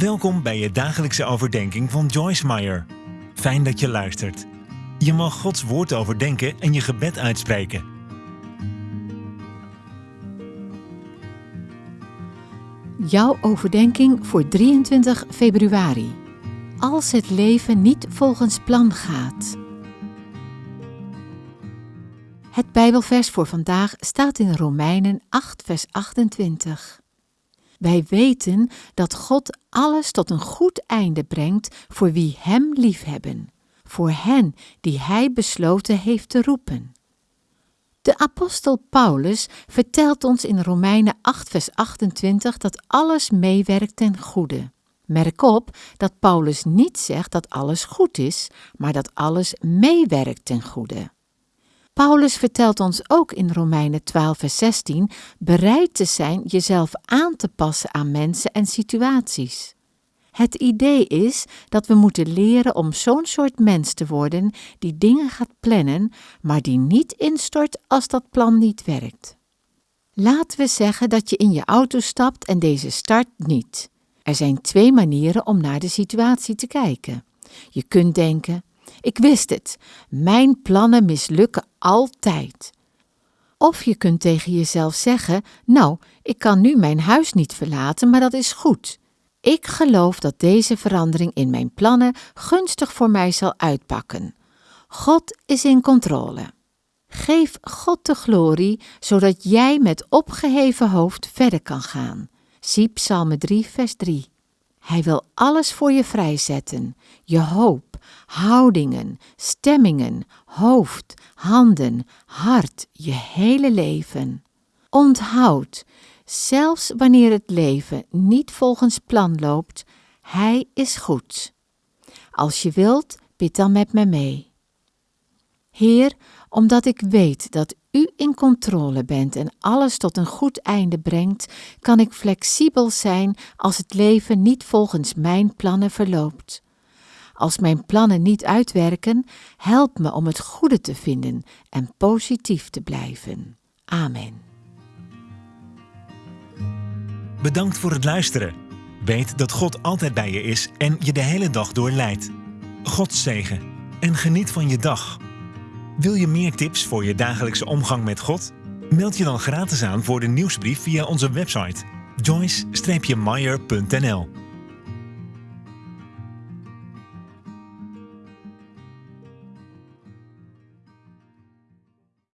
Welkom bij je dagelijkse overdenking van Joyce Meyer. Fijn dat je luistert. Je mag Gods woord overdenken en je gebed uitspreken. Jouw overdenking voor 23 februari. Als het leven niet volgens plan gaat. Het Bijbelvers voor vandaag staat in Romeinen 8, vers 28. Wij weten dat God alles tot een goed einde brengt voor wie Hem liefhebben, voor hen die Hij besloten heeft te roepen. De apostel Paulus vertelt ons in Romeinen 8, vers 28 dat alles meewerkt ten goede. Merk op dat Paulus niet zegt dat alles goed is, maar dat alles meewerkt ten goede. Paulus vertelt ons ook in Romeinen 12, vers 16 bereid te zijn jezelf aan te passen aan mensen en situaties. Het idee is dat we moeten leren om zo'n soort mens te worden die dingen gaat plannen, maar die niet instort als dat plan niet werkt. Laten we zeggen dat je in je auto stapt en deze start niet. Er zijn twee manieren om naar de situatie te kijken. Je kunt denken: ik wist het, mijn plannen mislukken altijd. Of je kunt tegen jezelf zeggen: Nou, ik kan nu mijn huis niet verlaten, maar dat is goed. Ik geloof dat deze verandering in mijn plannen gunstig voor mij zal uitpakken. God is in controle. Geef God de glorie, zodat jij met opgeheven hoofd verder kan gaan. Zie Psalm 3, vers 3. Hij wil alles voor je vrijzetten: je hoop, houdingen, stemmingen, hoofd, handen, hart, je hele leven. Onthoud, zelfs wanneer het leven niet volgens plan loopt, Hij is goed. Als je wilt, bid dan met me mee. Heer, omdat ik weet dat U in controle bent en alles tot een goed einde brengt, kan ik flexibel zijn als het leven niet volgens mijn plannen verloopt. Als mijn plannen niet uitwerken, help me om het goede te vinden en positief te blijven. Amen. Bedankt voor het luisteren. Weet dat God altijd bij je is en je de hele dag door leidt. God zegen en geniet van je dag. Wil je meer tips voor je dagelijkse omgang met God? Meld je dan gratis aan voor de nieuwsbrief via onze website joyce-meyer.nl